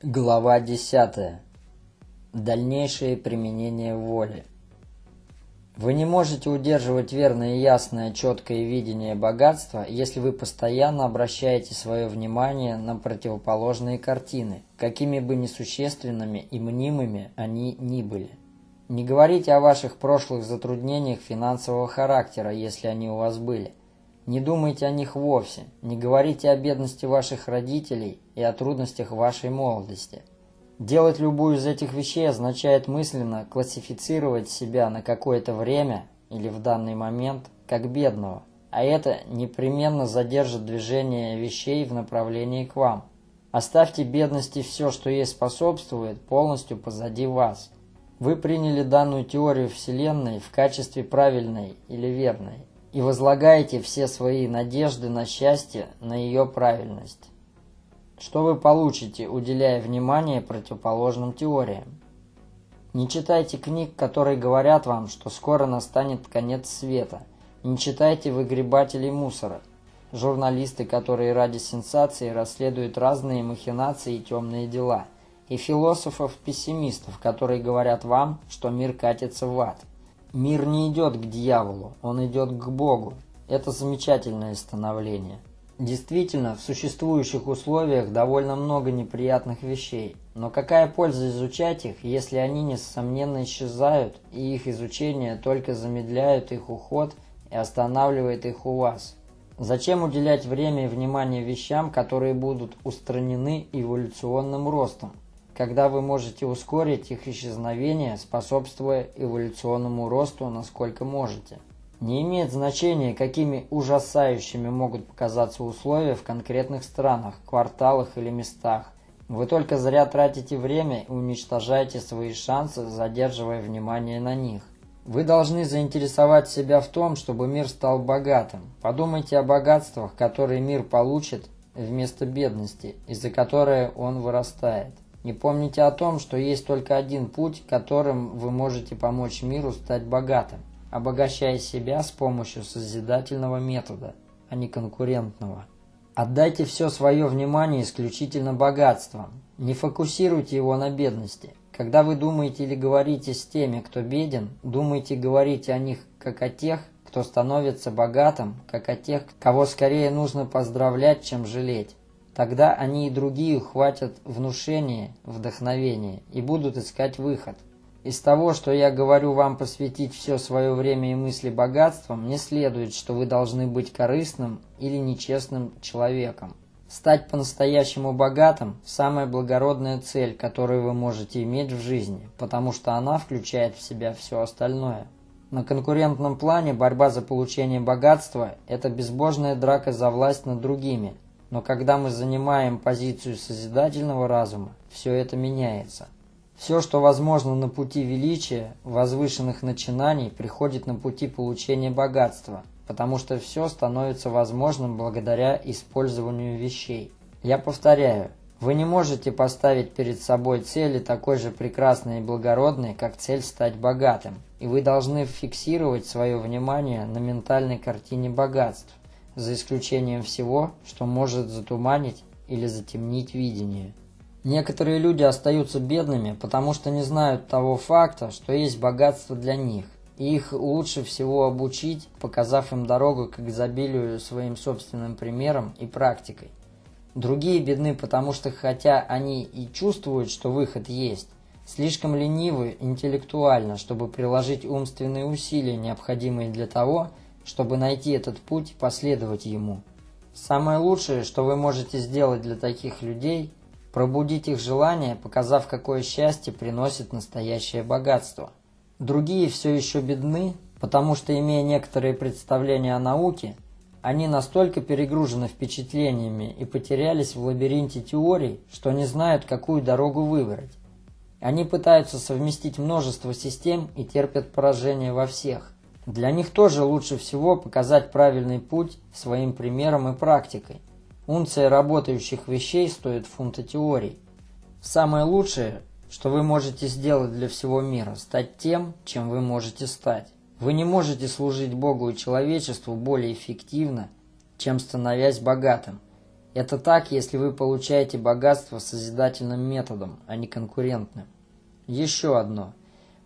Глава 10. Дальнейшее применение воли. Вы не можете удерживать верное, ясное, четкое видение богатства, если вы постоянно обращаете свое внимание на противоположные картины, какими бы несущественными и мнимыми они ни были. Не говорите о ваших прошлых затруднениях финансового характера, если они у вас были. Не думайте о них вовсе, не говорите о бедности ваших родителей и о трудностях вашей молодости. Делать любую из этих вещей означает мысленно классифицировать себя на какое-то время или в данный момент как бедного, а это непременно задержит движение вещей в направлении к вам. Оставьте бедности все, что ей способствует, полностью позади вас. Вы приняли данную теорию Вселенной в качестве правильной или верной и возлагаете все свои надежды на счастье, на ее правильность. Что вы получите, уделяя внимание противоположным теориям? Не читайте книг, которые говорят вам, что скоро настанет конец света. Не читайте выгребателей мусора. Журналисты, которые ради сенсации расследуют разные махинации и темные дела. И философов-пессимистов, которые говорят вам, что мир катится в ад. Мир не идет к дьяволу, он идет к Богу. Это замечательное становление. Действительно, в существующих условиях довольно много неприятных вещей, но какая польза изучать их, если они несомненно исчезают, и их изучение только замедляет их уход и останавливает их у вас? Зачем уделять время и внимание вещам, которые будут устранены эволюционным ростом? Когда вы можете ускорить их исчезновение, способствуя эволюционному росту насколько можете. Не имеет значения, какими ужасающими могут показаться условия в конкретных странах, кварталах или местах. Вы только зря тратите время и уничтожаете свои шансы, задерживая внимание на них. Вы должны заинтересовать себя в том, чтобы мир стал богатым. Подумайте о богатствах, которые мир получит вместо бедности, из-за которой он вырастает. Не помните о том, что есть только один путь, которым вы можете помочь миру стать богатым, обогащая себя с помощью созидательного метода, а не конкурентного. Отдайте все свое внимание исключительно богатствам. Не фокусируйте его на бедности. Когда вы думаете или говорите с теми, кто беден, думайте и говорите о них как о тех, кто становится богатым, как о тех, кого скорее нужно поздравлять, чем жалеть. Тогда они и другие ухватят внушение, вдохновение и будут искать выход. Из того, что я говорю вам посвятить все свое время и мысли богатствам, не следует, что вы должны быть корыстным или нечестным человеком. Стать по-настоящему богатым – самая благородная цель, которую вы можете иметь в жизни, потому что она включает в себя все остальное. На конкурентном плане борьба за получение богатства – это безбожная драка за власть над другими – но когда мы занимаем позицию созидательного разума, все это меняется. Все, что возможно на пути величия, возвышенных начинаний, приходит на пути получения богатства, потому что все становится возможным благодаря использованию вещей. Я повторяю, вы не можете поставить перед собой цели такой же прекрасной и благородной, как цель стать богатым, и вы должны фиксировать свое внимание на ментальной картине богатств за исключением всего, что может затуманить или затемнить видение. Некоторые люди остаются бедными, потому что не знают того факта, что есть богатство для них, и их лучше всего обучить, показав им дорогу к изобилию своим собственным примером и практикой. Другие бедны, потому что хотя они и чувствуют, что выход есть, слишком ленивы интеллектуально, чтобы приложить умственные усилия, необходимые для того, чтобы найти этот путь и последовать ему. Самое лучшее, что вы можете сделать для таких людей – пробудить их желание, показав, какое счастье приносит настоящее богатство. Другие все еще бедны, потому что, имея некоторые представления о науке, они настолько перегружены впечатлениями и потерялись в лабиринте теорий, что не знают, какую дорогу выбрать. Они пытаются совместить множество систем и терпят поражение во всех. Для них тоже лучше всего показать правильный путь своим примером и практикой. Унция работающих вещей стоит фунта теорий. Самое лучшее, что вы можете сделать для всего мира, стать тем, чем вы можете стать. Вы не можете служить Богу и человечеству более эффективно, чем становясь богатым. Это так, если вы получаете богатство созидательным методом, а не конкурентным. Еще одно.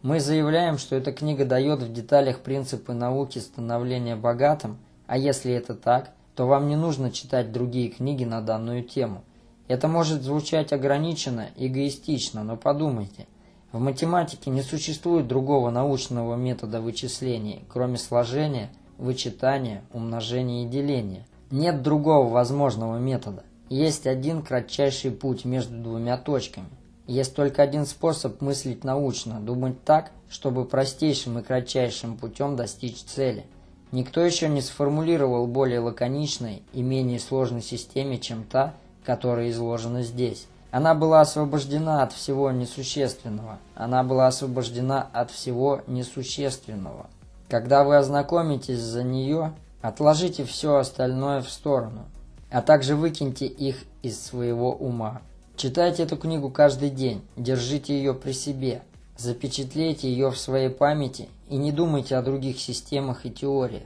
Мы заявляем, что эта книга дает в деталях принципы науки становления богатым, а если это так, то вам не нужно читать другие книги на данную тему. Это может звучать ограниченно, эгоистично, но подумайте. В математике не существует другого научного метода вычисления, кроме сложения, вычитания, умножения и деления. Нет другого возможного метода. Есть один кратчайший путь между двумя точками. Есть только один способ мыслить научно, думать так, чтобы простейшим и кратчайшим путем достичь цели. Никто еще не сформулировал более лаконичной и менее сложной системе, чем та, которая изложена здесь. Она была освобождена от всего несущественного. Она была освобождена от всего несущественного. Когда вы ознакомитесь за нее, Отложите все остальное в сторону, а также выкиньте их из своего ума. Читайте эту книгу каждый день, держите ее при себе, запечатлейте ее в своей памяти и не думайте о других системах и теориях.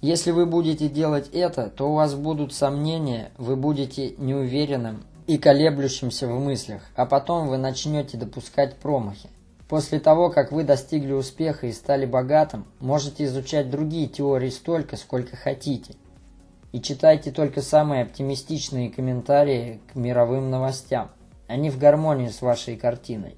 Если вы будете делать это, то у вас будут сомнения, вы будете неуверенным и колеблющимся в мыслях, а потом вы начнете допускать промахи. После того, как вы достигли успеха и стали богатым, можете изучать другие теории столько, сколько хотите. И читайте только самые оптимистичные комментарии к мировым новостям. Они в гармонии с вашей картиной.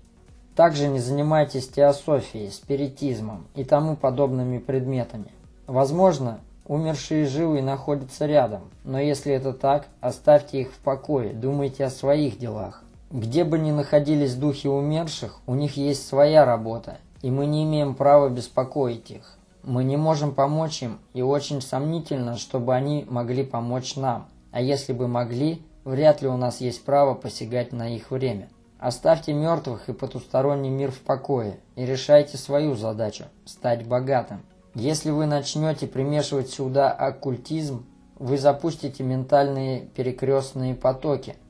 Также не занимайтесь теософией, спиритизмом и тому подобными предметами. Возможно, умершие живые находятся рядом, но если это так, оставьте их в покое, думайте о своих делах. Где бы ни находились духи умерших, у них есть своя работа, и мы не имеем права беспокоить их. Мы не можем помочь им, и очень сомнительно, чтобы они могли помочь нам. А если бы могли, вряд ли у нас есть право посягать на их время. Оставьте мертвых и потусторонний мир в покое, и решайте свою задачу – стать богатым. Если вы начнете примешивать сюда оккультизм, вы запустите ментальные перекрестные потоки –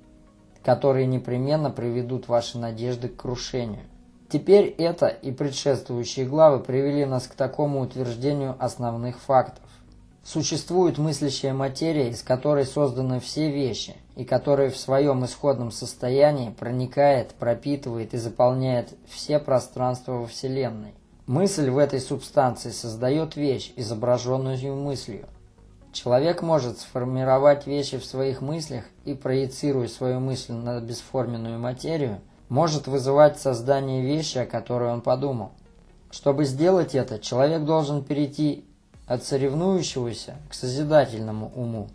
которые непременно приведут ваши надежды к крушению. Теперь это и предшествующие главы привели нас к такому утверждению основных фактов. Существует мыслящая материя, из которой созданы все вещи, и которая в своем исходном состоянии проникает, пропитывает и заполняет все пространства во Вселенной. Мысль в этой субстанции создает вещь, изображенную мыслью. Человек может сформировать вещи в своих мыслях и, проецируя свою мысль на бесформенную материю, может вызывать создание вещи, о которой он подумал. Чтобы сделать это, человек должен перейти от соревнующегося к созидательному уму.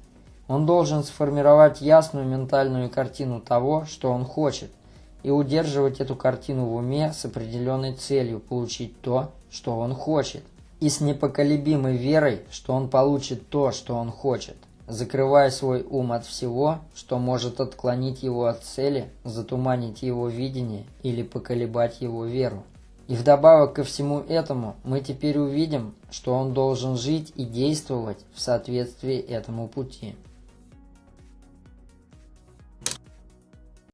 Он должен сформировать ясную ментальную картину того, что он хочет, и удерживать эту картину в уме с определенной целью получить то, что он хочет и с непоколебимой верой, что он получит то, что он хочет, закрывая свой ум от всего, что может отклонить его от цели, затуманить его видение или поколебать его веру. И вдобавок ко всему этому мы теперь увидим, что он должен жить и действовать в соответствии этому пути.